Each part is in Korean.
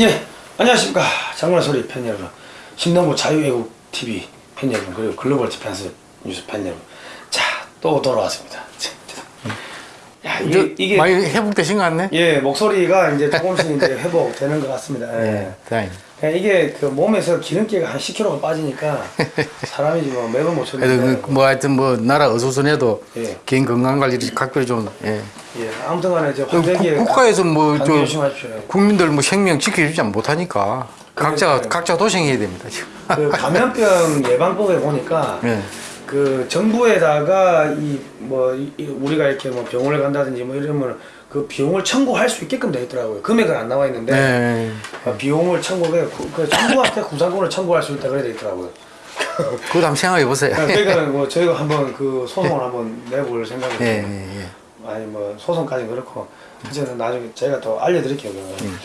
예, 안녕하십니까. 장문의 소리 팬 여러분. 신동부 자유애국 TV 팬 여러분, 그리고 글로벌 디펜스 뉴스 팬 여러분. 자, 또 돌아왔습니다. 자, 야, 이게, 이게, 많이 회복되신 것 같네? 예, 목소리가 이제 조금씩 이제 회복되는 것 같습니다. 예. 예. 예, 이게 그 몸에서 기름기가 한 10kg가 빠지니까 사람이 지금 맥을 못 췄는데. 그, 뭐 하여튼 뭐 나라 어수선해도 예. 개인 건강 관리를 각별히 좀 예. 예, 아무튼 간에 이제 그 환절기에 국- 국가에서 뭐 조심하십시오. 국민들 뭐 생명 지켜주지 못하니까 각자. 각자 도생해야 됩니다 지금. 그 감염병 예방법에 보니까 예. 그 정부에다가 이 뭐 우리가 이렇게 뭐 병원을 간다든지 뭐 이러면 그 비용을 청구할 수 있게끔 돼 있더라고요. 금액은 안 나와 있는데 네. 어, 비용을 청구해 구- 그 정부한테 구상권을 청구할 수 있다 그래 돼 있더라고요. 그것도 한번 생각해 보세요. 그러니까 뭐 저희가 한번 그 소송을 한번 내볼 생각이 예. 예, 예. 아니 뭐 소송까지 그렇고 어쨌든 나중에 제가 더 알려드릴게요. 음.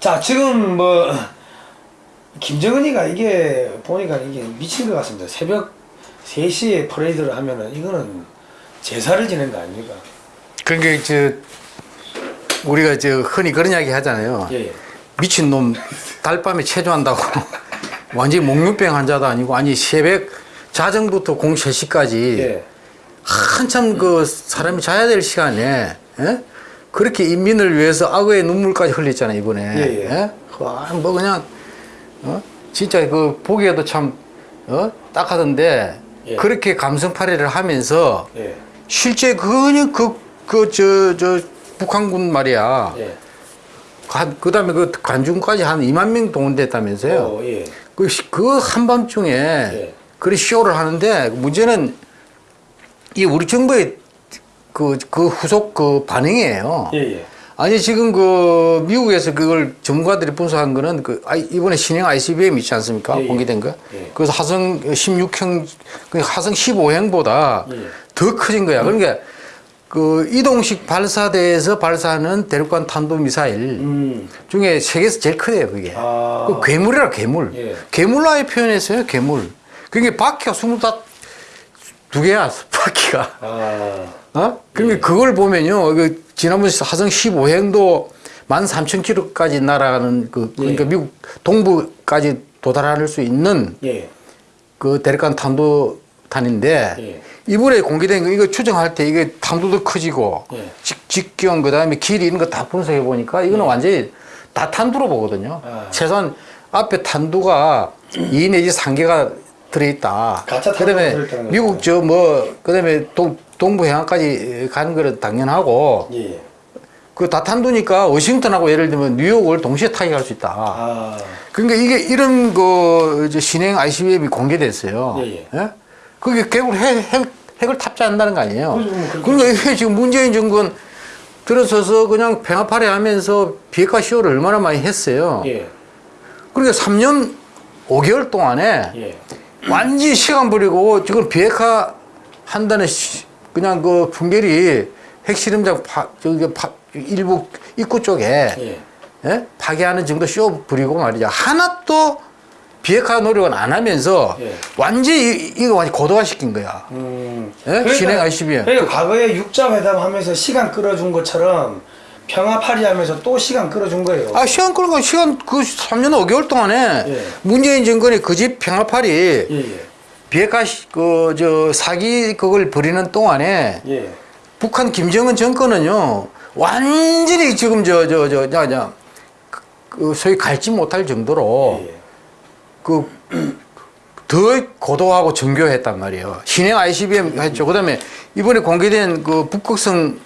자 지금 뭐 김정은이가 이게 보니까 이게 미친 것 같습니다. 새벽 3시에 퍼레이드를 하면은 이거는 제사를 지낸 거 아닙니까? 그러니까 저 우리가 저 흔히 그런 이야기 하잖아요. 예, 예. 미친 놈 달밤에 체조한다고 완전히 목류병 환자도 아니고 아니 새벽 자정부터 공 3시까지 예. 한참 그 사람이 자야 될 시간에 예? 그렇게 인민을 위해서 악어의 눈물까지 흘렸잖아요 이번에 예, 예. 와, 뭐 그냥 어? 진짜 그 보기에도 참 어? 딱하던데 예. 그렇게 감성팔이를 하면서 예. 실제 그냥 그 그 저 저 북한군 말이야 예. 그 다음에 그 관중까지 한 2만 명 동원됐다면서요 어, 예. 그, 시- 그 한밤중에 예. 그런 쇼를 하는데 문제는 이 우리 정부의 그, 그 후속 그 반응이에요. 예, 예. 아니 지금 그 미국에서 그걸 전문가들이 분석한 거는 그 이번에 신형 ICBM 있지 않습니까? 예, 예. 공개된 거. 예. 그래서 화성 16형, 그 화성 15형보다 예. 더 커진 거야. 그러니까 그 이동식 발사대에서 발사하는 대륙간 탄도 미사일 음. 중에 세계에서 제일 크대요, 그게. 아. 그 괴물이라 괴물. 예. 괴물라에 표현했어요, 괴물. 그게 바퀴가 스물다 두 개야, 바퀴가. 아. 어? 그러니까 그걸 보면요, 그 지난번 화성 15행도 13,000km까지 날아가는 그, 그러니까 예. 미국 동부까지 도달할 수 있는 예. 그 대륙간 탄도탄인데 예. 이번에 공개된 거 이거 추정할 때 이게 탄도도 커지고 예. 직, 직경 그다음에 길이 이런 거 다 분석해 보니까 이거는 완전히 다 탄두로 보거든요. 아. 최소한 앞에 탄두가 2 내지 3개가 들어있다. 그다음에 미국. 저 뭐 그다음에 동, 동부 해안까지 가는 거는 당연하고 예. 예. 그다 탄두니까 워싱턴하고 예를 들면 뉴욕을 동시에 타격할 수 있다. 아. 그러니까 이게 이런 그 이제 신행 ICBM이 공개됐어요. 예, 예. 그게 결국 핵, 핵, 핵을 탑재한다는 거 아니에요. 그렇죠, 뭐 그렇게 그러니까 이게 지금 문재인 정권 들어서서 그냥 평화파리 하면서 비핵화 시효를 얼마나 많이 했어요. 예. 그러니까 3년 5개월 동안에 예. 완전히 시간 버리고 지금 비핵화 한다는 시- 그냥 그 풍계리 핵실험장 파, 저기 파, 일부 입구 쪽에 예. 예? 파괴하는 정도 쇼 부리고 말이죠. 하나도 비핵화 노력은 안 하면서 예. 완전히 이- 이거 완전 고도화 시킨 거야. 음. 예? 신행 ICBM. 그러니까 과거에 육자 회담 하면서 시간 끌어준 것처럼 평화 파리 하면서 또 시간 끌어준 거예요. 아, 시간 끌고 시간 그 3년 5개월 동안에 예. 문재인 정권이 그 집 평화파리 예, 예. 비핵화 그 저 사기 그걸 벌이는 동안에 예. 북한 김정은 정권은요 완전히 지금 저 저 저저 그 소위 갈지 못할 정도로 예. 그 더 고도하고 정교했단 말이에요. 신형 ICBM 했죠. 그 다음에 이번에 공개된 그 북극성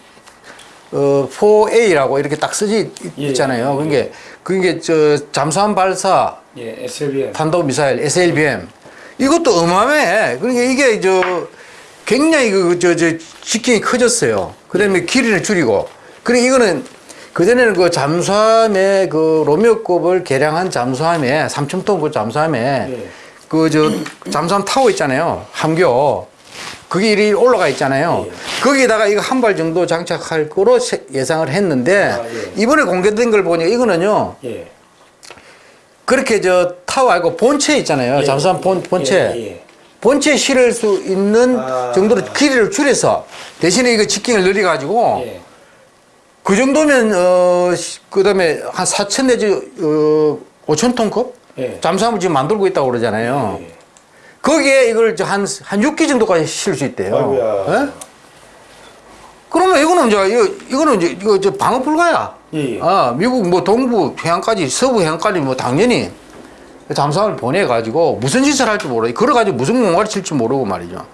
어 4A라고 이렇게 딱 쓰지 예, 있잖아요. 예. 그게 그게 저 잠수함 발사 예. SLBM. 탄도 미사일 SLBM 이것도 어마어마해. 그러니까 이게 저 굉장히 그 저 저 직경이 커졌어요. 그 다음에 길이를 줄이고. 그래 이거는 그전에는 그 잠수함의 그 로미오급을 개량한 잠수함에 3천 톤그 잠수함에 예. 그저 잠수함 타워 있잖아요. 함교. 그게 이리 올라가 있잖아요. 예. 거기다가 이거 한 발 정도 장착할 거로 세- 예상을 했는데 아, 예. 이번에 공개된 걸 보니까 이거는요. 예. 그렇게 저 타워 아니고 본체 있잖아요. 예, 잠수함 본, 예, 본체. 예, 예. 본체에 실을 수 있는 아. 정도로 길이를 줄여서 대신에 이거 직경을 늘려 가지고 예. 그 정도면 어 시- 그다음에 한 4천 내지 어 5천 톤급 예. 잠수함을 지금 만들고 있다고 그러잖아요. 예. 거기에 이걸 한한 6기 정도까지 실수 있대요. 예? 그러면 이거는 이제 이거 이거는 이제 이거 저 방어 불가야. 예, 예. 아 미국 뭐 동부 해안까지 서부 해안까지 뭐 당연히 잠수함을 보내 가지고 무슨 짓을 할지 모르. 걸어 가지고 무슨 공갈을 칠지 모르고 말이죠.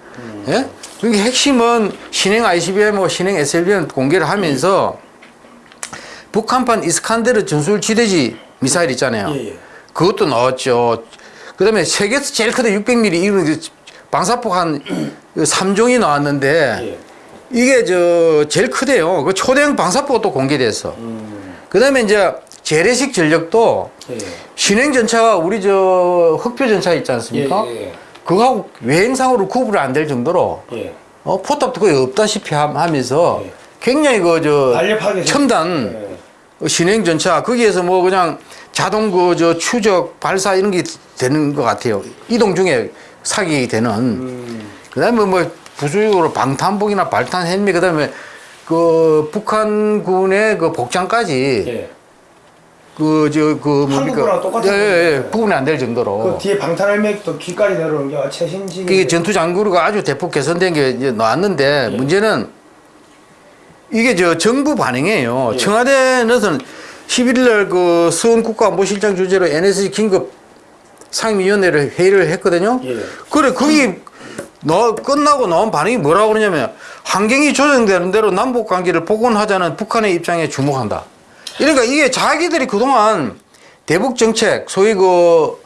예? 그러니까 핵심은 신행 ICBM, 신행 SLBM 공개를 하면서 북한판 이스칸데르 전술 지대지 미사일 있잖아요. 예, 예. 그것도 나왔죠. 그 다음에 세계에서 제일 크다 600mm 이런 그 방사폭 한 3종이 나왔는데 예. 이게 저 제일 크대요. 그 초대형 방사포가 또 공개됐어. 음. 그 다음에 이제 재래식 전력도 예. 신행 전차가 우리 저 흑표 전차 있지 않습니까? 예, 예. 그거하고 외행상으로 구분이 안 될 정도로 예. 어, 포탑도 거의 없다시피 함- 하면서 예. 굉장히 그저 날렵하게 첨단 예. 신행 전차 거기에서 뭐 그냥 자동 그저 추적 발사 이런 게 되는 것 같아요. 이동 중에 사격이 되는. 음. 그다음에 뭐 부수적으로 방탄복이나 발탄 헬멧 그다음에 그 북한군의 그 복장까지 예. 그저그 한국거랑 똑같은 예, 예, 예. 구분이 안 될 정도로 그 뒤에 방탄 헬멧도 귀까지 내려오는 게 최신식. 이게 전투 장구가 아주 대폭 개선된 게 이제 나왔는데 예. 문제는 이게 저 정부 반응이에요. 예. 청와대는 11일 날 그 수원 국가안보실장 주재로 NSC 긴급 상임위원회를 회의를 했거든요. 예. 그래 거기 너 끝나고 나온 반응이 뭐라고 그러냐면 환경이 조정되는 대로 남북 관계를 복원하자는 북한의 입장에 주목한다. 그러니까 이게 자기들이 그동안 대북 정책 소위 그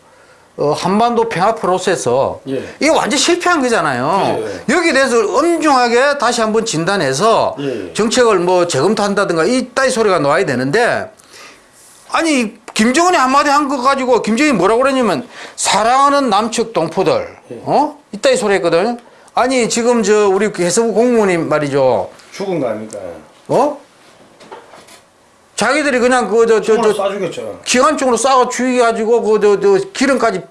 어, 한반도 평화 프로세스 예. 이게 완전 실패한 거잖아요. 예. 여기에 대해서 엄중하게 다시 한번 진단해서 예. 정책을 뭐 재검토한다든가 이따위 소리가 나와야 되는데 아니 김정은이 한마디 한 거 가지고 김정은이 뭐라고 그러냐면 사랑하는 남측 동포들 예. 어 이따위 소리 했거든. 아니 지금 저 우리 그 해수부 공무원님 말이죠. 죽은 거 아닙니까? 어? 자기들이 그냥 그저 저. 기관총으로 쏴가 죽여가지고 그저 저 기름까지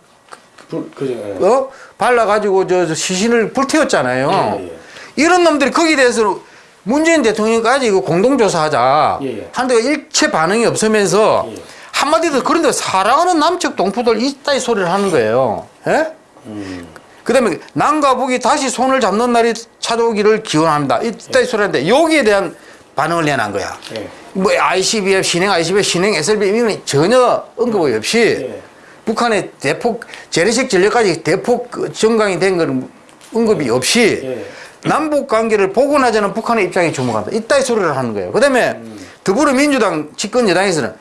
불, 그죠. 예. 어 발라가지고 저, 저 시신을 불태웠잖아요. 예, 예. 이런 놈들이 거기에 대해서 문재인 대통령까지 이거 공동조사하자 예, 예. 하는데 일체 반응이 없으면서 예. 한마디도 그런데 사랑하는 남측 동포들 이따위 소리를 하는 거예요. 예? 음. 그 다음에 남과 북이 다시 손을 잡는 날이 찾아오기를 기원합니다. 이따위 소리 하는데 여기에 대한 반응을 내놓은 거야. 예. 뭐 ICBM 신행 ICBM 신행 SLBM 이건 전혀 언급 없이 예. 북한의 대폭 재래식 전력까지 대폭 그 정강이 된 건 언급이 없이 예. 남북 관계를 복원하자는 북한의 입장에 주목한다. 이따위 소리를 하는 거예요. 그다음에 더불어민주당 집권 여당에서는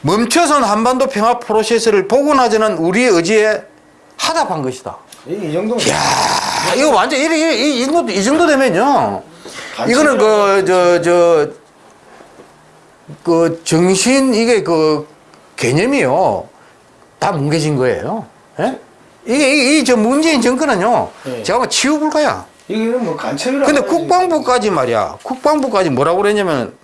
멈춰선 한반도 평화 프로세스를 복원하자는 우리의 의지에 하답한 것이다. 이, 이 정도면. 야 이거 완전 이, 이, 이, 정도, 이 정도 되면요. 이거는 그, 저, 저, 그 정신, 이게 그 개념이요. 다 뭉개진 거예요. 예? 이게, 이, 저 문재인 정권은요. 예. 제가 뭐 치유불가야. 이거는 뭐 간첩이라고. 근데. 국방부까지 말이야. 국방부까지 뭐라고 그랬냐면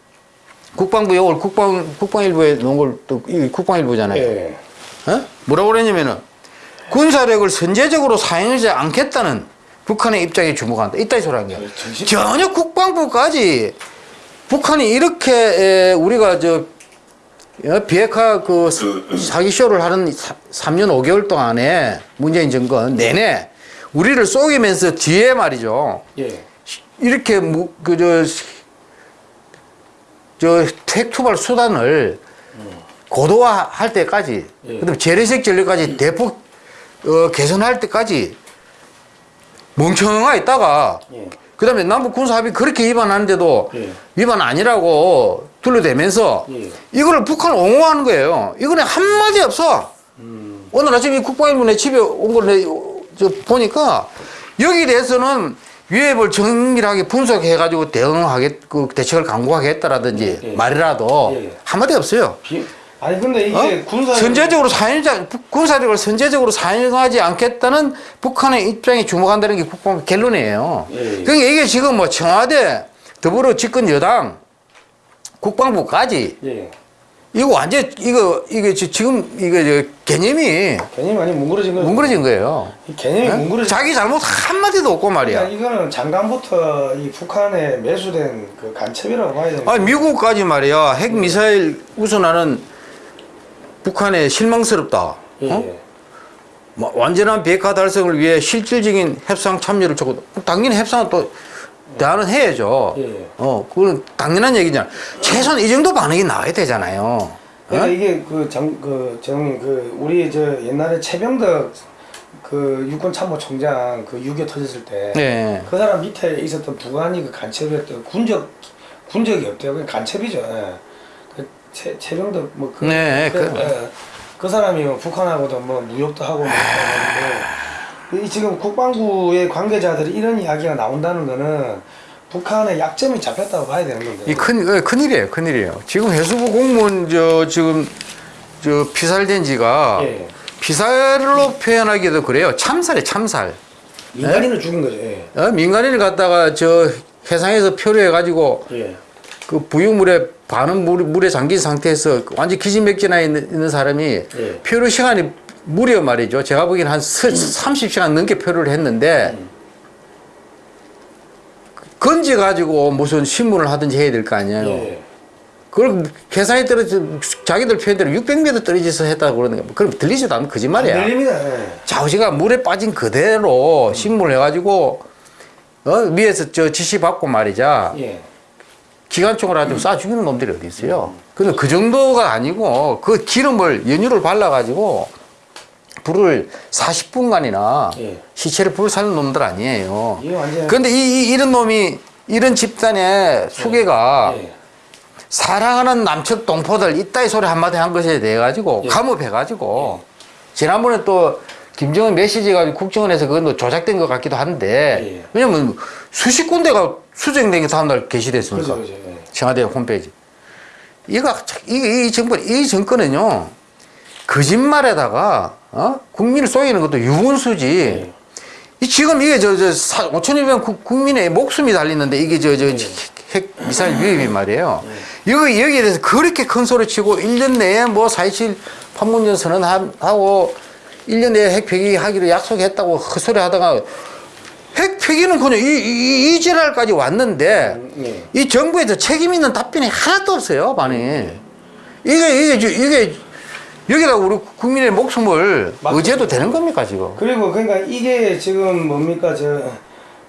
국방부 요걸 국방, 국방일부에 놓은 걸 또, 이 국방일부잖아요. 예. 어? 뭐라고 그랬냐면은 군사력을 선제적으로 사용하지 않겠다는 북한의 입장에 주목한다. 이따위 소리 한 거야. 전혀 국방부까지 북한이 이렇게 에, 우리가 저 어, 비핵화 그 사기 쇼를 하는 3년 5개월 동안에 문재인 정권 내내 우리를 속이면서 뒤에 말이죠. 예. 이렇게 그저 저 택투발 수단을 고도화할 때까지 예. 그다음 재래식 전력까지 대폭 어, 개선할 때까지 멍청하 있다가 예. 그 다음에 남북 군사 합의 그렇게 위반하는데도 예. 위반 아니라고 둘러대면서 예. 이거를 북한을 옹호하는 거예요. 이거는 한마디 없어. 음. 오늘 아침에 국방일부 내 집에 온 걸 보니까 여기에 대해서는 위협을 정밀하게 분석해가지고 대응하겠 그 대책을 강구하겠다라든지 예. 말이라도 예, 예. 한마디 없어요. 비... 아니 근데 이게 어? 군사 선제적으로 사용자 군사력을 선제적으로 사용하지 않겠다는 북한의 입장에 주목한다는 게 국방부 결론이에요. 예, 예. 그러니까 이게 지금 뭐 청와대 더불어 집권 여당 국방부까지 예. 이거 완전 이거 이게 지- 지금 이거 저 개념이 개념이 많이 뭉그러진 거죠. 뭉그러진 거예요. 이 개념이 예? 뭉그러진 자기 잘못 한 마디도 없고 그러니까 말이야. 이거는 장관부터 이 북한에 매수된 그 간첩이라고 봐야 되는 아 미국까지 말이야 핵 미사일 우선하는 북한에 실망스럽다. 예, 어? 예. 뭐 완전한 비핵화 달성을 위해 실질적인 협상 참여를 촉구. 당연히 협상은 또 대안은 해야죠. 예. 어, 그건 당연한 얘기잖아. 최소한 이 정도 반응이 나와야 되잖아요. 그러니까 어? 이게 그 장그 정님 그 우리 저 옛날에 최병덕 그 육군 참모총장 그 6.25 터졌을 때그 네. 사람 밑에 있었던 부관이 그 간첩이었던 군적 군적이 없대요. 그 간첩이죠. 예. 그 최, 최병덕 뭐그 네, 그, 그- 예. 그 사람이 뭐 북한하고도 뭐 무역도 하고 뭐이 지금 국방부의 관계자들이 이런 이야기가 나온다는 거는 북한의 약점이 잡혔다고 봐야 되는 건데. 이 큰, 어, 큰일이에요, 큰일이에요. 지금 해수부 공무원, 저, 지금, 저, 피살된 지가, 예. 피살로 표현하기도 그래요. 참살이에요, 참살. 민간인을 죽인 거죠. 예. 어? 민간인을 갖다가 저 해상에서 표류해 가지고 예. 그 부유물에 반은 물, 물에 잠긴 상태에서 완전 기진맥진해 있는, 있는 사람이 예. 표류 시간이 무려 말이죠. 제가 보기엔 한 30시간 넘게 표류를 했는데 건져가지고 무슨 신문을 하든지 해야 될 거 아니에요. 예. 그걸 계산에 떨어져 자기들 표현대로 600m 떨어져서 했다고 그러는 거야. 그럼 들리지도 않는 거짓말이야. 들립니다. 예. 자우지가 물에 빠진 그대로 신문을 해가지고 어? 위에서 저 지시 받고 말이자 예. 기관총을 가지고 쏴 죽이는 놈들이 어디 있어요. 근데 그 정도가 아니고 그 기름을 연유를 발라가지고 불을 40분간이나 예. 시체를 불을 살는 놈들 아니에요. 완전 근데 이, 이, 이 런 놈이 이런 집단의 수괴가 예. 사랑하는 남측 동포들 이따위 소리 한마디 한 것에 대해 가지고 예. 감업해 가지고 지난번에 또 김정은 메시지가 국정원에서 그건 뭐 조작된 것 같기도 한데 예. 왜냐면 수십 군데가 수정된 게 다음날 게시됐으니까 그죠, 그죠. 예. 청와대 홈페이지 이거 이, 이 정권 이 정권은요 거짓말에다가 어? 국민을 속이는 것도 유분수지 예. 이 지금 이게 저 저 5천여 명 국민의 목숨이 달리는데 이게 저 저 핵 미사일 위협이 말이에요. 여기 여기에 대해서 그렇게 큰 소리 치고 1년 내에 뭐 4.27 판문점 선언하고 1년 내에 핵 폐기하기로 약속했다고 헛소리 하다가 핵 폐기는 그냥 이, 이, 이 지랄까지 왔는데 예. 이 정부에서 책임 있는 답변이 하나도 없어요, 반이. 이게, 이게, 저- 이게, 여기다 우리 국민의 목숨을 맞죠. 의지해도 되는 겁니까, 지금? 그리고 그러니까 이게 지금 뭡니까 저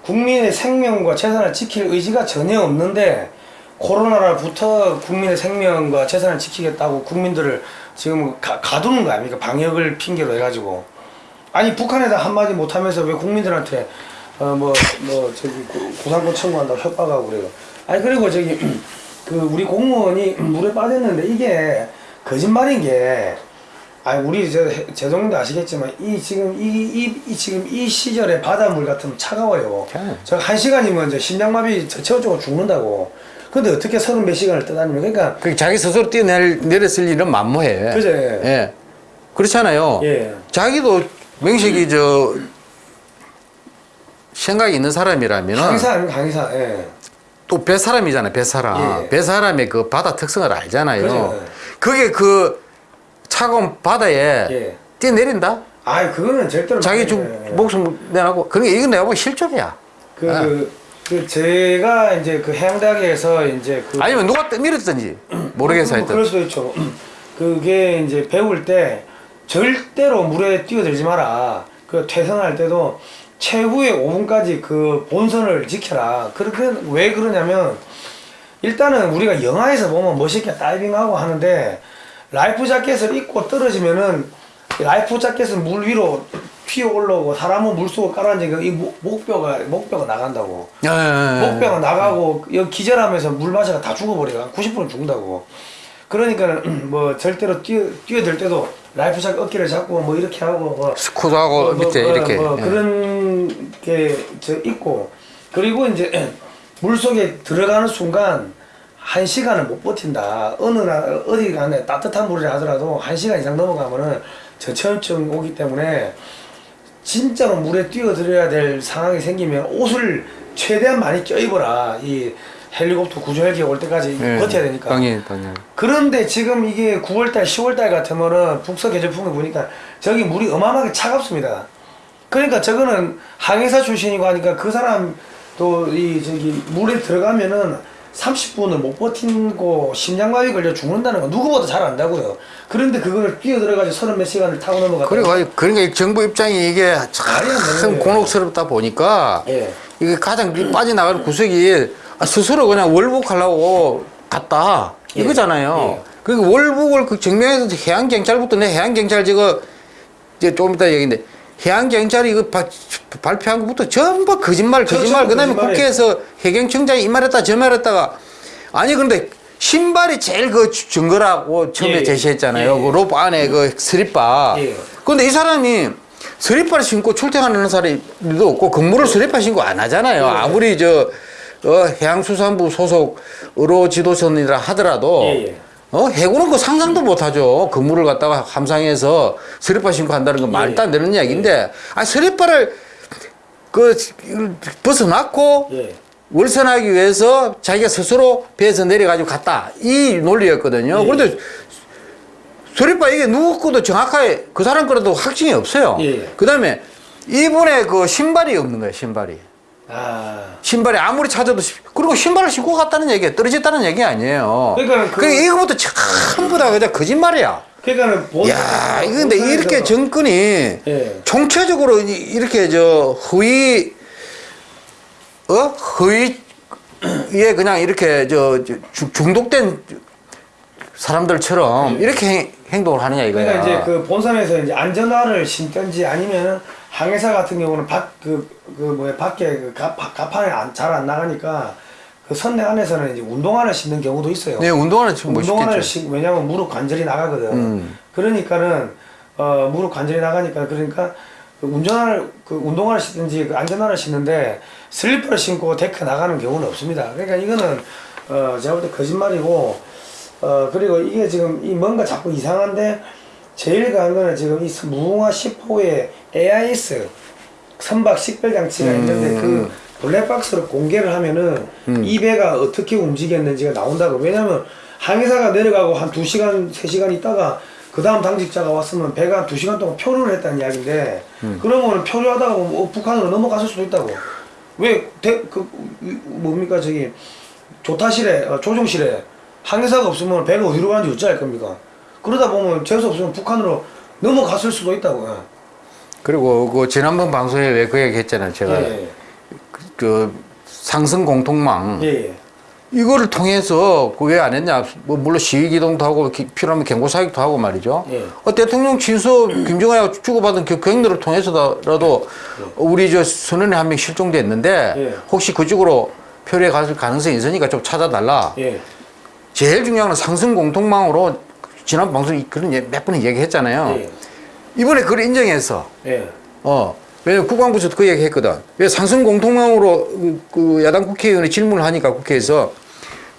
국민의 생명과 재산을 지킬 의지가 전혀 없는데 코로나로부터 국민의 생명과 재산을 지키겠다고 국민들을 지금 가, 가두는 거 아닙니까 방역을 핑계로 해가지고 아니 북한에다 한마디 못하면서 왜 국민들한테 어뭐뭐 저기 구- 구상권 청구한다고 협박하고 그래요 아니 그리고 저기 그 우리 공무원이 물에 빠졌는데 이게 거짓말인 게 아니 우리 저 해- 제동님도 아시겠지만 이 지금 이, 이, 이 지금 이 시절에 바닷물 같으면 차가워요. 네. 저한 시간이면 이제 심장마비 저쪽으로 죽는다고. 근데 어떻게 서른 몇 시간을 떠다니면 그러니까 그 자기 스스로 뛰어내렸을 일은 만무해. 그죠? 예. 그렇잖아요. 예. 자기도 명식이 저, 생각이 있는 사람이라면 강의사 아니면 강의사. 예. 또 배사람이잖아요, 배사람. 예. 배사람의 그 바다 특성을 알잖아요. 그죠. 그게 그 차가운 바다에 예. 뛰어내린다? 아 그거는 절대로 자기 안 좀. 예. 목숨 내라고. 그러니까 이건 내가 보기 실족이야. 그, 아. 그, 그 제가 이제 그 해양대학에서 이제 그 아니면 누가 떠밀었든지 모르겠어 뭐 하여튼. 그럴 수도 있죠. 그게 이제 배울 때 절대로 물에 뛰어들지 마라. 그 퇴선할 때도 최후의 5분까지 그 본선을 지켜라. 그렇게 왜 그러냐면 일단은 우리가 영화에서 보면 멋있게 다이빙하고 하는데 life jacket을 입고 떨어지면은 life jacket은 물 위로 튀어 올라오고 사람은 물 속에 깔아앉으니까 이 목- 목뼈가 목뼈가 나간다고. 예. 목뼈가 나가고 여기 기절하면서 물 마셔가 다 죽어버려요. 한 90%는 죽는다고. 그러니까는 뭐 절대로 뛰어 뛰어들 때도 life jacket 어깨를 잡고 뭐 이렇게 하고 뭐 스쿠트하고 뭐, 밑에 뭐, 이렇게. 뭐 예. 그런 게저 있고 그리고 이제 물 속에 들어가는 순간 한 시간을 못 버틴다. 어느 나라 어디 가네 따뜻한 물이라 하더라도 한 시간 이상 넘어가면은 저체온증 오기 때문에 진짜로 물에 뛰어들어야 될 상황이 생기면 옷을 최대한 많이 껴입어라. 이 헬리콥터 구조 헬기 올 때까지 예. 버텨야 되니까. 당연히 당연히. 그런데 지금 이게 9월달, 10월달 같으면은 북서 계절풍을 보니까 저기 물이 어마어마하게 차갑습니다. 그러니까 저거는 항해사 출신이고 하니까 그 사람도 이 저기 물에 들어가면은 30분을 못 버티고 심장마비 걸려 죽는다는 거 누구보다 잘 안다고요. 그런데 그걸 뛰어 들어가지고 서른 몇 시간을 타고 넘어갔다. 그리고 그러니까 이 정부 입장이 이게 참. 곤혹스럽다 보니까 예. 이게 가장 빠져나가는 구석이 아, 스스로 그냥 월북하려고 갔다 예. 이거잖아요. 예. 그리고 월북을 그 증명해서 해양 경찰부터 내 해양 경찰 저거 이제 조금 이따 얘기인데 해양 경찰이 이거 바- 발표한 것부터 전부 거짓말 저- 거짓말 그다음에. 국회에서 해경청장이 이 말했다 저 말했다가 아니 그런데 신발이 제일 그 증거라고 처음에 예. 제시했잖아요. 예. 그 로프 안에 그 스리바. 예. 근데 이 사람이 스리퍼를 신고 출퇴근하는 사람도 없고 근무를 스리퍼 신고 안 하잖아요. 예. 아무리 저 어, 해양수산부 소속 어업 지도선이라 하더라도 예, 예. 어, 해군은 그 상상도 못 하죠. 근무를 갖다가 함상에서 스리퍼 신고 한다는 건 말도 안 되는 이야기인데 아 스리퍼를 그 벗어놨고 예. 월선하기 위해서 자기가 스스로 배에서 내려가지고 갔다. 이 논리였거든요. 예. 그런데 소리바 이게 누구 거도 정확하게 그 사람 거라도 확증이 없어요. 예. 그 다음에 이분의 그 신발이 없는 거예요, 신발이. 아. 신발이 아무리 찾아도, 시- 그리고 신발을 신고 갔다는 얘기야. 떨어졌다는 얘기 아니에요. 그러니까 그- 그러니까 이거부터 전부 다 그냥 거짓말이야. 그러니까는 본. 야, 근데 이렇게 정권이 예. 총체적으로 이- 이렇게 저 허위 어 허위에 그냥 이렇게 저 중독된 사람들처럼 이렇게 행, 행동을 하느냐 이거야. 예. 그러니까 이제 그 본선에서 이제 안전화를 신든지 아니면은 항해사 같은 경우는 밖그 그 뭐야 밖에 그 가, 가판에 잘 안 나가니까 그 선내 안에서는 이제 운동화를 신는 경우도 있어요. 네, 운동화는 지금 뭐 운동화를 쉽겠죠. 신 왜냐면 무릎 관절이 나가거든. 음. 그러니까는 어 무릎 관절이 나가니까 그러니까 그 운전화를 그 운동화를 신든지 그 안전화를 신는데 슬리퍼를 신고 deck 나가는 경우는 없습니다. 그러니까 이거는 어 제가 볼 때 거짓말이고 어 그리고 이게 지금 이 뭔가 자꾸 이상한데 제일 강한 거는 지금 이 무궁화 10호의 AIS 선박 식별 장치가 음. 있는데 그 블랙박스로 공개를 하면은 이 배가 어떻게 움직였는지가 나온다고 왜냐면 항해사가 내려가고 한 2시간 3시간 있다가 그 다음 당직자가 왔으면 배가 한 2시간 동안 표류를 했다는 이야기인데 그러면 표류하다가 뭐 어, 북한으로 넘어갔을 수도 있다고. 왜그 뭡니까 저기 조타실에 어, 조종실에 항해사가 없으면 배가 어디로 가는지 어찌 알 겁니까 그러다 보면 재수 없으면 북한으로 넘어갔을 수도 있다고 그리고 그 지난번 방송에 왜 그 얘기 했잖아요. 제가 예. 그 상승 공통망 예, 예. 이거를 통해서 그왜안 했냐? 뭐 물론 시위 기동도 하고 기- 필요하면 경고 사격도 하고 말이죠. 예. 어, 대통령 친서 김정은하고 주고받은 그 경로를 통해서라도 우리 저 선원이 한 명 실종됐는데 예. 혹시 그쪽으로 표류해 갔을 가능성이 있으니까 좀 찾아달라. 예. 제일 중요한 건 상승 공통망으로 지난 방송에 그런 예- 몇번 얘기했잖아요. 예. 이번에 그걸 인정해서 예. 어. 왜냐면 국방부에서도 그 얘기 했거든. 왜 상승 공통망으로 그, 그 야당 국회의원이 질문을 하니까 국회에서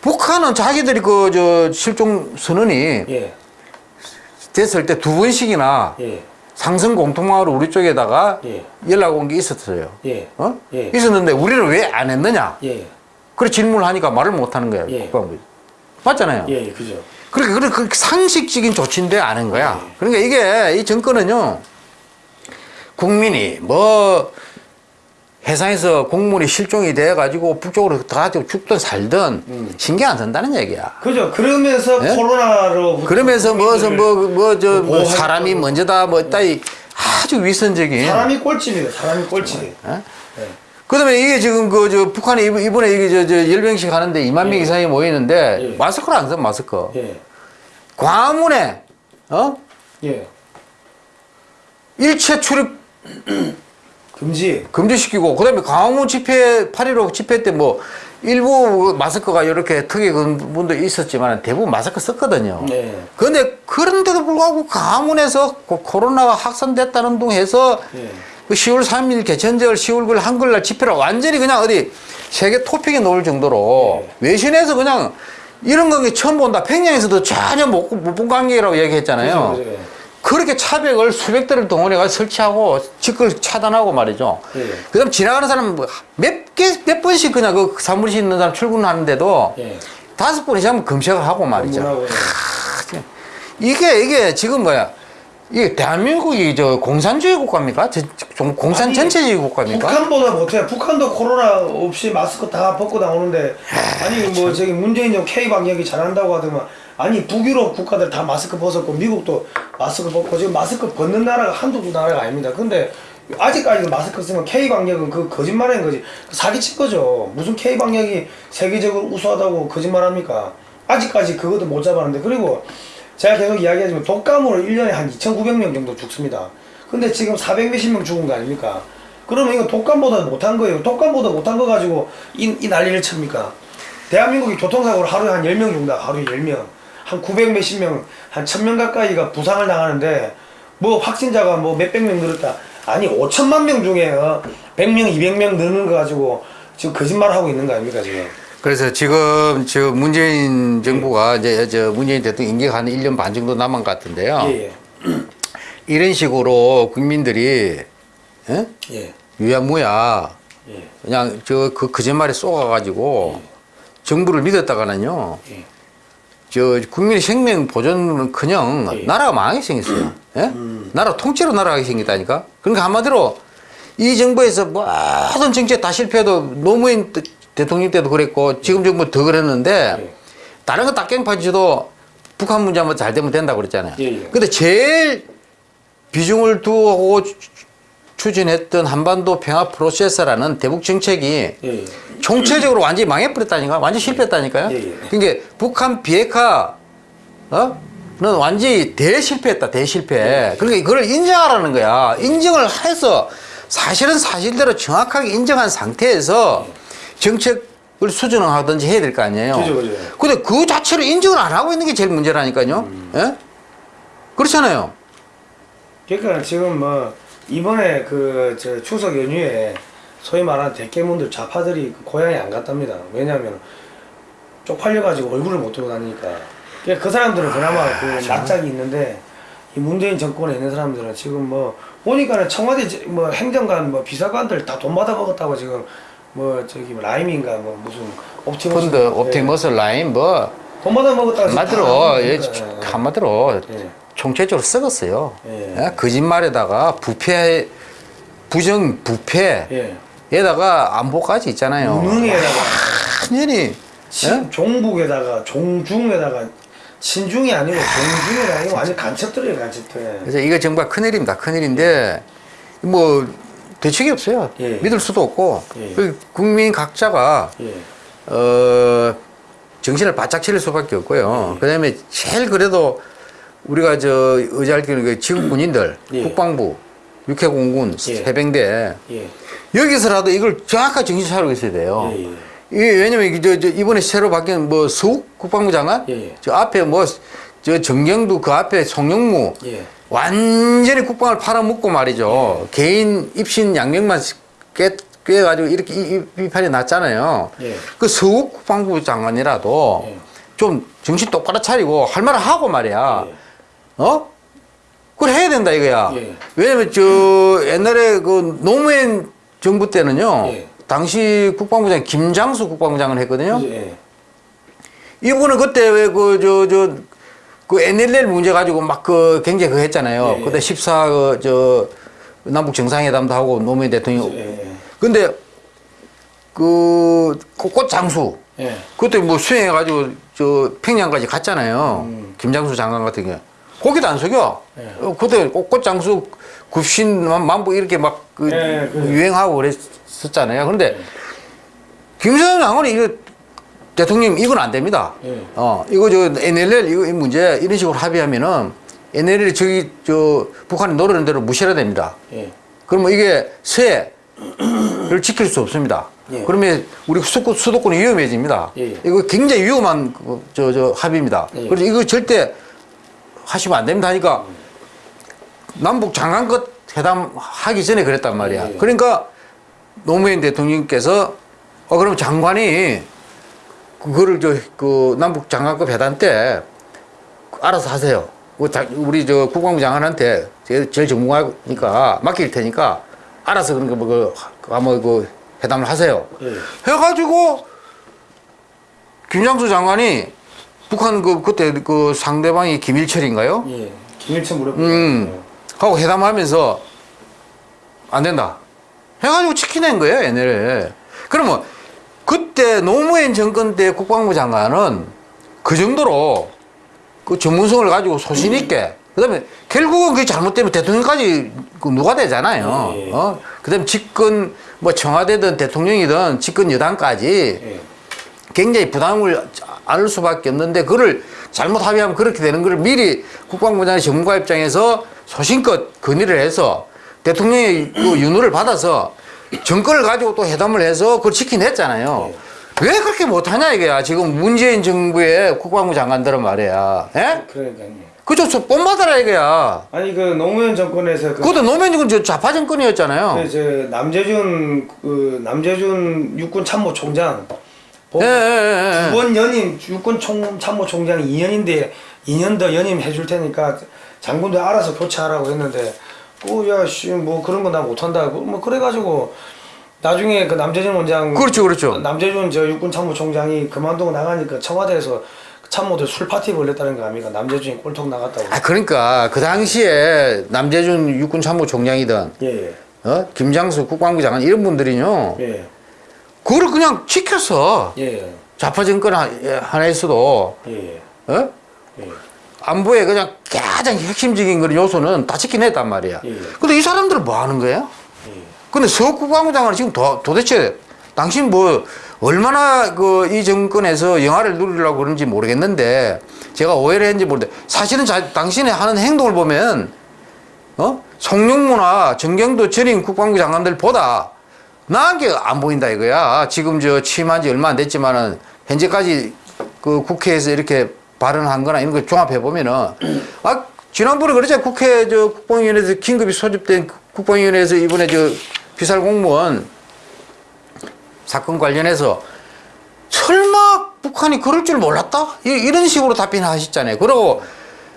북한은 자기들이 그 저 실종 선언이 예. 됐을 때 두 번씩이나 예. 상승 공통망으로 우리 쪽에다가 예. 연락 온 게 있었어요. 예. 어? 예. 있었는데 우리는 왜 안 했느냐? 예. 그래 질문을 하니까 말을 못 하는. 예. 국방부. 맞잖아요. 예. 예. 그죠. 그러니까 그래 그 상식적인 조치인데 아는 거야. 예. 그러니까 이게 이 정권은요 국민이 뭐 해상에서 공물이 실종이 돼 가지고 북쪽으로 가지고 죽든 살든 음. 신경 안 쓴다는 얘기야. 그죠. 그러면서 예? 코로나로 그러면서 뭐서 뭐뭐저 뭐 보호하겠다고. 사람이 먼저다 뭐 따위 아주 위선적인. 사람이 꼴찌입니다. 사람이 꼴찌. 어? 예. 그다음에 이게 지금 그 저 북한이 이번- 이번에 이게 저, 저 열병식 하는데 2만 명 예. 이상이 모이는데 예. 마스크를 안써 마스크. 예. 광화문에 어 예. 일체 출입 금지. 금지시키고 그다음에 광화문 집회 8.15 집회 때 뭐 일부 마스크가 이렇게 특이 분도 있었지만 대부분 마스크 썼거든요. 네. 그런데 그런데도 불구하고 광화문에서 그 코로나가 확산됐다는 둥 해서 예. 그 10월 3일 개천절 10월 9일 한글날 집회를 완전히 그냥 어디 세계 토픽에 놓을 정도로 네. 외신에서 그냥 이런 관계 처음 본다. 평양에서도 전혀 못 본 관계라고 얘기했잖아요. 그죠, 그죠. 그렇게 차벽을 수백 대를 동원해가 설치하고 직걸 차단하고 말이죠. 예. 그 다음 지나가는 사람 뭐몇 개, 몇 번씩 그냥 그 사무실에 있는 사람 출근하는데도 예. 다섯 번 이상 검색을 하고 말이죠. 예. 이게, 이게 지금 뭐야. 이게 대한민국이 저 공산주의 국가입니까? 저- 좀 공산 아니, 전체주의 국가입니까? 북한보다 못해. 북한도 코로나 없이 마스크 다 벗고 나오는데 아니 뭐 저기 문재인 좀 K 방역이 잘한다고 하더만 아니 북유럽 국가들 다 마스크 벗었고 미국도 마스크 벗고 지금 마스크 벗는 나라가 한두 두 나라가 아닙니다. 근데 아직까지 마스크 쓰면 K 방역은 그 거짓말인 거지 사기친 거죠. 무슨 K 방역이 세계적으로 우수하다고 거짓말합니까? 아직까지 그것도 못 잡았는데 그리고 제가 계속 이야기하지만 독감으로 1년에 한 2,900명 정도 죽습니다. 근데 지금 400 몇십 명 죽은 거 아닙니까? 그러면 이거 독감보다 못한 거예요. 독감보다 못한 거 가지고 이, 이 난리를 칩니까? 대한민국이 교통사고로 하루에 한 10명 죽는다. 하루에 10명. 한 900 몇십 명, 한 1000명 가까이가 부상을 당하는데 뭐 확진자가 뭐 몇백 명 늘었다. 아니 5천만 명 중에 어, 100명, 200명 느는 거 가지고 지금 거짓말 하고 있는 거 아닙니까 지금? 그래서 지금 저 문재인 정부가 이제 저 문재인 대통령 임기가 한 1년 반 정도 남은 것 같은데요. 예, 예. 이런 식으로 국민들이 예? 예. 유야무야 예. 그냥 저 그 거짓말에 쏘아가지고 정부를 믿었다가는요. 예. 저 국민의 생명 보존은 그냥 예. 나라가 망하게 생겼어요. 예? 나라 통째로 날아가게 생겼다니까. 그러니까 한마디로 이 정부에서 모든 정책 다 실패해도 노무현 대- 대통령 때도 그랬고 지금 정부 더 그랬는데 예. 다른 거 다 깽판치도 북한 문제만 잘 되면 된다고 그랬잖아요. 예, 예. 근데 제일 비중을 두고 추- 추진했던 한반도 평화 프로세스라는 대북 정책이 예. 예. 총체적으로 완전히 망해버렸다니까 완전히 실패했다니까요 예, 예. 그러니까 북한 비핵화 어? 는 완전히 대실패했다 대실패 그러니까 그걸 인정하라는 거야 인정을 해서 사실은 사실대로 정확하게 인정한 상태에서 정책을 수정하든지 해야 될 거 아니에요 그죠, 그죠. 근데 그 자체를 인정을 안 하고 있는 게 제일 문제라니까요 예? 그렇잖아요 그러니까 지금 뭐 이번에 그 저 추석 연휴에 소위 말하는 대깨문들 좌파들이 그 고향에 안 갔답니다. 왜냐하면 쪽팔려가지고 얼굴을 못 들고 다니니까. 그러니까 그 사람들은 그나마 그 낯짝이 있는데 이 문재인 정권에 있는 사람들은 지금 뭐 보니까는 청와대 저- 뭐 행정관 뭐 비서관들 다 돈 받아 먹었다고 지금 뭐 저기 뭐 라임인가 뭐 무슨 옵티머스 펀드 옵티머스 라인 뭐 예. 돈 받아 먹었다고 지금 한마디로 다 예. 예. 한마디로 예. 총체적으로 썩었어요. 예. 예? 거짓말에다가 부패, 부정 부패, 예. 에다가 안보까지 있잖아요. 무능에다가 완전히 친, 예? 종북에다가 종중에다가 친중이 아니고 종중에다가 이거 완전 간첩들이에요 간첩들 그래서 이거 정말 큰일입니다. 큰일인데 뭐 대책이 없어요. 예. 믿을 수도 없고 예. 그 국민 각자가 예. 어, 정신을 바짝 차릴 수밖에 없고요. 예. 그다음에 제일 그래도 우리가 저 의지할 그 지금 군인들, 예. 국방부, 육해공군, 예. 해병대 예. 여기서라도 이걸 정확하게 정신 차리고 있어야 돼요. 이게 왜냐면 저, 저 이번에 새로 바뀐 뭐 서욱 국방부 장관. 저 앞에 뭐 저 정경도 그 앞에 송영무 예. 완전히 국방을 팔아먹고 말이죠. 개인 입신 양명만 꿰, 꿰가지고 이렇게 이, 이, 이 판이 났잖아요. 예. 그 서욱 국방부 장관이라도 예. 좀 정신 똑바로 차리고 할 말을 하고 말이야. 예. 어? 그걸 해야 된다 이거야. 예. 왜냐면 저 옛날에 그 노무현 정부 때는요. 예. 당시 국방부장 김장수 국방부장을 했거든요. 예. 이분은 그때 왜 그 저 저 그 NLL 문제 가지고 막 그 굉장히 그 했잖아요. 예, 예. 그때 14 그 저 남북 정상회담도 하고 노무현 대통령. 예. 예. 근데 그 꽃 장수 예. 그때 뭐 수행해가지고 저 평양까지 갔잖아요. 김장수 장관 같은 경우. 거기도 안 속여. 예. 어, 그때 꽃 장수 굽신 만- 만보 이렇게 막그 예, 그래요. 유행하고 그랬었잖아요. 그런데 김정은 장관이 이거 대통령 이건 안 됩니다. 예. 어 이거 저 NLL 이거 이 문제 이런 식으로 합의하면은 NLL 저기 저 북한이 노리는 대로 무시해야 됩니다. 예. 그러면 이게 세를 지킬 수 없습니다. 예. 그러면 우리 수도권, 수도권이 위험해집니다. 예, 예. 이거 굉장히 위험한 그, 저, 저 합의입니다. 예. 그래서 이거 절대 하시면 안 됩니다 하니까 남북 장관급 회담 하기 전에 그랬단 말이야. 예, 예. 그러니까 노무현 대통령께서 어, 그럼 장관이 그거를 저, 그 남북 장관급 회담 때 알아서 하세요. 그 자- 우리 저 국방부 장관한테 제일, 제일 전문가니까 맡길 테니까 알아서 그런 거뭐 그, 아마 그 회담을 하세요. 예. 해가지고 김장수 장관이 북한 그 그때 그 상대방이 김일철인가요? 예. 김일천 무렵. 음. 하고 회담하면서 안 된다. 해가지고 지켜낸 거예요, 얘네를. 그러면 그때 노무현 정권 때 국방부 장관은 그 정도로 그 전문성을 가지고 소신 있게 그 다음에 결국은 그게 잘못되면 대통령까지 그 누가 되잖아요. 예, 예. 어? 그 다음에 집권 뭐 청와대든 대통령이든 집권 여당까지 예. 굉장히 부담을 안을 수밖에 없는데 그걸 잘못 합의하면 그렇게 되는 걸 미리 국방부장의 전문가 입장에서 소신껏 건의를 해서 대통령의 그 윤호를 받아서 정권을 가지고 또 회담을 해서 그걸 지켜냈잖아요. 왜 그렇게 못하냐 이거야. 지금 문재인 정부의 국방부 장관들은 말이야. 예? 그러니까요. 그저 저 뽐받아라 이거야. 아니 그 노무현 정권에서 그 그것도 노무현 정권 저 좌파 정권이었잖아요. 그, 저 남재준 그 남재준 육군 참모총장 예, 예, 예, 예. 두번 연임 육군 총 참모총장이 2년인데 2년 더 연임 해 줄 테니까 장군도 알아서 교체하라고 했는데 오야씨 뭐 그런 거 나 못한다 뭐 그래가지고 나중에 그 남재준 원장 그렇죠, 그렇죠. 남재준 저 육군 참모총장이 그만두고 나가니까 청와대에서 참모들 술 파티 벌렸다는 거 아닙니까 남재준이 꼴통 나갔다고 아 그러니까 그 당시에 남재준 육군 참모총장이든 예 예 어? 김장수 국방부 장관 이런 분들이요. 예. 그걸 그냥 지켰어. 예. 좌파 정권 하- 하나에서도 예. 어? 예. 안보에 그냥 가장 핵심적인 그런 요소는 다 지켜냈단 말이야. 예. 근데 이 사람들은 뭐 하는 거야? 예. 근데 장관은 지금 도, 도대체 당신 뭐 얼마나 그 이 정권에서 영화를 누리려고 그런지 모르겠는데 제가 오해를 했는지 모르는데 사실은 자, 당신의 하는 행동을 보면 어? 송영무나 정경도 전임 국방부 장관들보다 나은 게 안 보인다 이거야. 지금 저 취임한 지 얼마 안 됐지만은 현재까지 그 국회에서 이렇게 발언한 거나 이런 걸 종합해 보면은 아 지난번에 그러죠 국회 저 국방위원회에서 긴급히 소집된 국방위원회에서 이번에 저 비살 공무원 사건 관련해서 설마 북한이 그럴 줄 몰랐다? 이- 이런 식으로 답변하셨잖아요. 그리고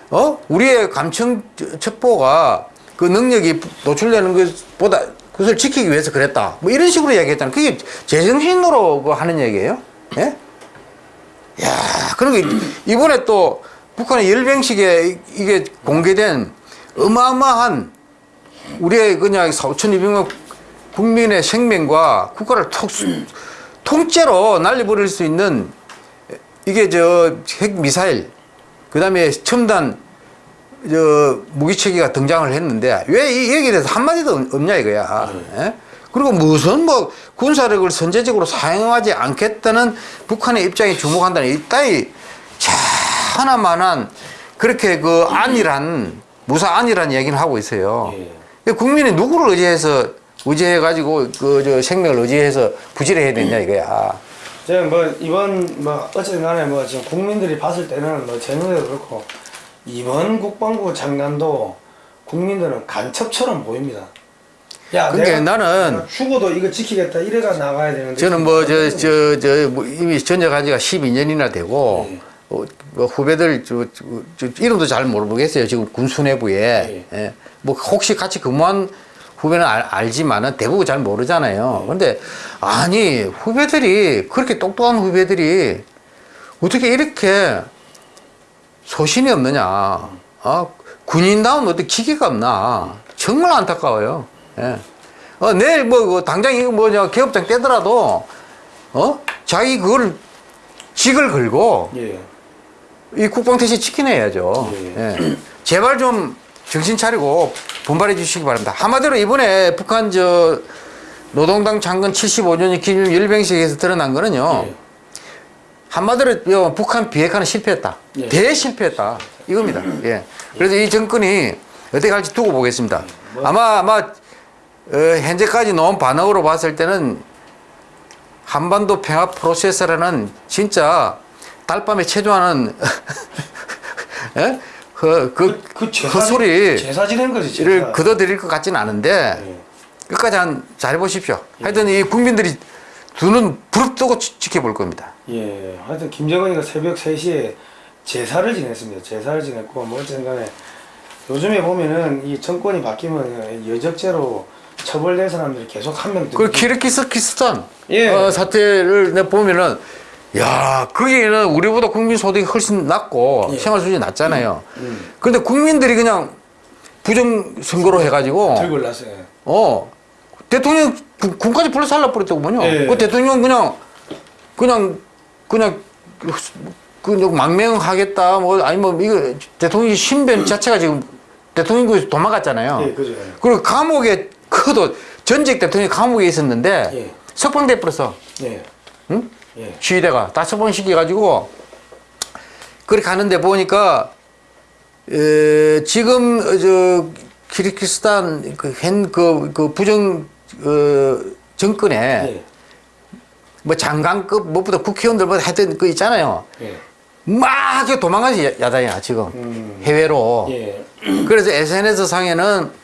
어 우리의 감청 첩보가 그 능력이 노출되는 것보다 그것을 지키기 위해서 그랬다. 뭐 이런 식으로 얘기했잖아요. 그게 제정신으로 그 하는 얘기예요. 예? 야, 그리고 이번에 또 북한의 열병식에 이게 공개된 어마어마한 우리의 그냥 4,200만 국민의 생명과 국가를 톡, 통째로 날려버릴 수 있는 이게 저 핵 미사일, 그 다음에 첨단 저 무기체계가 등장을 했는데 왜 이 얘기에 대해서 한마디도 없- 없냐 이거야. 예? 그리고 무슨 뭐 군사력을 선제적으로 사용하지 않겠다는 북한의 입장에 주목한다는 이 따위 자 하나만한 그렇게 그 안이란 무사 안이란 얘기를 하고 있어요. 예. 국민이 누구를 의지해서 의지해 가지고 그 저 생명을 의지해서 부지를 해야 되냐 이거야. 제가 뭐 이번 뭐 어쨌든 간에 뭐 지금 국민들이 봤을 때는 뭐 재능도 그렇고 이번 국방부 장관도 국민들은 간첩처럼 보입니다. 야, 그러니까 나는 죽어도 이거 지키겠다 이래가 나가야 되는데 저는 뭐 저 저저뭐 이미 전역한 지가 12년이나 되고 예. 어, 뭐 후배들 저, 저, 저 이름도 잘 모르겠어요. 지금 군수내부에 예. 뭐 혹시 같이 근무한 후배는 알, 알지만은 대부분 잘 모르잖아요. 근데 아니 후배들이 그렇게 똑똑한 후배들이 어떻게 이렇게 소신이 없느냐? 어? 군인다운 어떤 기계가 없나? 정말 안타까워요. 예. 어, 내일 뭐, 그 당장 이거 뭐냐, 개업장 떼더라도, 어? 자기 그걸, 직을 걸고, 예. 이 국방태세 지켜내야죠. 예. 예. 제발 좀 정신 차리고 분발해 주시기 바랍니다. 한마디로 이번에 북한 저 노동당 장군 75주년 기념 열병식에서 드러난 거는요. 예. 한마디로 요 북한 비핵화는 실패했다. 예. 대실패했다. 이겁니다. 예. 그래서 이 정권이 어떻게 갈지 두고 보겠습니다. 뭐- 아마 아마 어, 현재까지 나온 반응으로 봤을 때는 한반도 평화 프로세스라는 진짜 달밤에 체조하는 예? 그, 그, 그 그 제사 소리 제사 지낸 거지 제사. 를 거둬들일 것 같지는 않은데 예. 끝까지 한 잘해보십시오. 하여튼 이 국민들이 두눈 부릅뜨고 지- 지켜볼 겁니다. 예. 하여튼 김정은이가 새벽 3시에 제사를 지냈습니다. 제사를 지냈고 뭐 어쨌든 간에 요즘에 보면은 이 정권이 바뀌면 여적죄로 처벌된 사람들이 계속 한 명. 그 키르기스키스탄 예. 어, 사태를 내 보면은 야 거기는 우리보다 국민 소득이 훨씬 낮고 예. 생활 수준이 낮잖아요. 음. 그런데 국민들이 그냥 부정 선거로 해가지고 들고 올랐어요. 어 대통령 군- 군까지 불러 살라 버렸더군요. 예. 그 대통령 그냥 그냥 그냥 그냥 망명하겠다 뭐 아니 뭐 이거 대통령 신변 자체가 지금 대통령국에서 도망갔잖아요. 예, 그죠. 그리고 감옥에 그도 전직 대통령이 감옥에 있었는데 예. 석방돼 버렸어. 예. 응? 예. 시위대가 다 석방시켜 가지고 그렇게 가는데 보니까 에, 지금 어, 저 키르기스탄 그현그 그 부정 어, 정권에 예. 뭐 장관급 무엇보다 국회의원들 뭐 하여튼 그 있잖아요. 예. 막 도망가지 야- 야당이야 지금 음. 해외로. 예. 그래서 SNS 상에는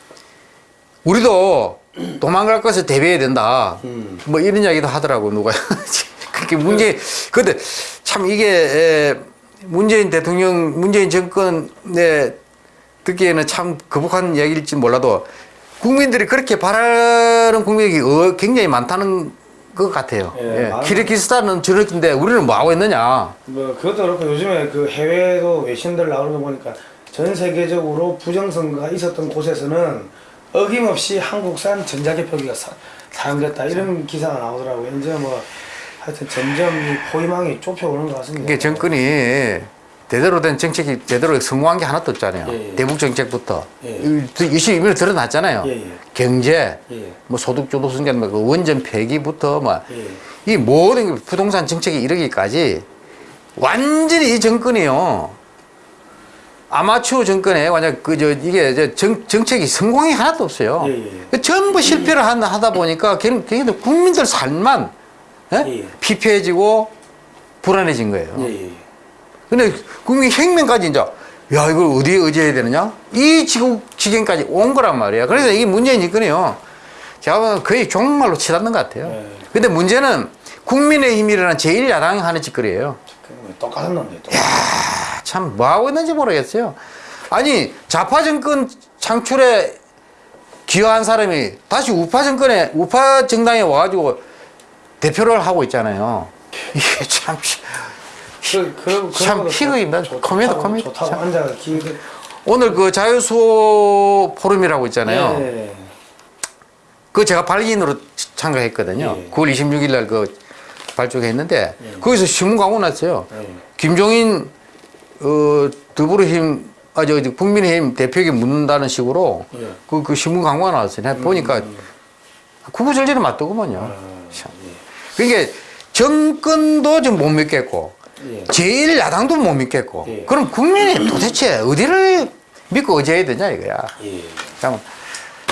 우리도 도망갈 것을 대비해야 된다. 음. 뭐 이런 이야기도 하더라고 누가. 그렇게 문제. 근데 참 이게 에, 문재인 대통령, 문재인 정권에 듣기에는 참 거북한 이야기일지 몰라도 국민들이 그렇게 바라는 국민이 어, 굉장히 많다는 것 같아요. 예, 예. 키르기스탄은 저렇긴데 우리는 뭐 하고 있느냐. 뭐 그것도 그렇고 요즘에 그 해외도 외신들 나오는 거 보니까 전 세계적으로 부정선거가 있었던 곳에서는 어김없이 한국산 전자개표기가 사, 사용됐다 이런 기사가 나오더라고요. 이제 뭐 하여튼 점점 이 포위망이 좁혀오는 것 같습니다. 이게 정권이 제대로 된 정책이 제대로 성공한 게 하나도 없잖아요. 예, 예. 대북 정책부터 예. 이시 이미 드러났잖아요. 예, 예. 경제, 예. 뭐 소득 주도 승계, 뭐그 원전 폐기부터 뭐이 예. 모든 게 부동산 정책에 이르기까지 완전히 이 정권이요. 아마추어 정권에 완전 그저 이게 저 정, 정책이 성공이 하나도 없어요. 예, 예. 그 전부 실패를 한- 하다 보니까 걔는 국민들 삶만 예? 예. 피폐해지고 불안해진 거예요. 예, 예. 근데 국민 혁명까지 이제 야 이걸 어디에 의지해야 되느냐 이 지금 지경까지 온 거란 말이야. 그래서 이게 문재인 정권이요. 제가 거의 종말로 치닫는 것 같아요. 네. 근데 문제는 국민의힘이라는 제1야당이 하는 짓거리예요. 그 똑같은 놈들. 똑같은 아, 참 뭐하고 있는지 모르겠어요. 아니 좌파 정권 창출에 기여한 사람이 다시 우파 정권에 우파 정당에 와가지고 대표를 하고 있잖아요. 이게 참 그, 그, 참 피그입니다. 코미디, 코미디. 앉아서 기대. 오늘 그 자유수호 포럼이라고 있잖아요. 예. 그거 제가 발기인으로 참가했거든요. 예. 9월 26일 날 그 발족했는데 예. 거기서 신문 광고 났어요. 예. 김종인 어, 더불어힘 아, 저, 저 국민의힘 대표에게 묻는다는 식으로 예. 그, 그 신문 광고가 나왔어요. 내가 보니까 구구절절히 맞더구먼요. 아, 참. 예. 그러니까 정권도 좀 못 믿겠고 예. 제일 야당도 못 믿겠고 예. 그럼 국민이 도대체 어디를 믿고 의지해야 되냐 이거야. 예. 참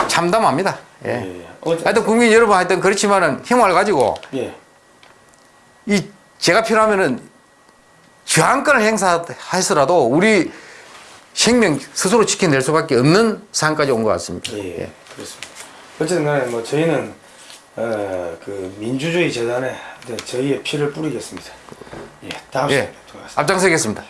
참담합니다. 예. 예. 어째- 하여튼 국민 여러분 하여튼 그렇지만은 힘을 가지고 예. 이 제가 필요하면은 저항권을 행사해서라도 우리 생명 스스로 지켜낼 수밖에 없는 상황까지 온 것 같습니다. 예, 그렇습니다. 어쨌든 간에 뭐 저희는 어, 그 민주주의 재단에 네, 저희의 피를 뿌리겠습니다. 예, 다음 예. 시간에 하겠습니다. 앞장서겠습니다.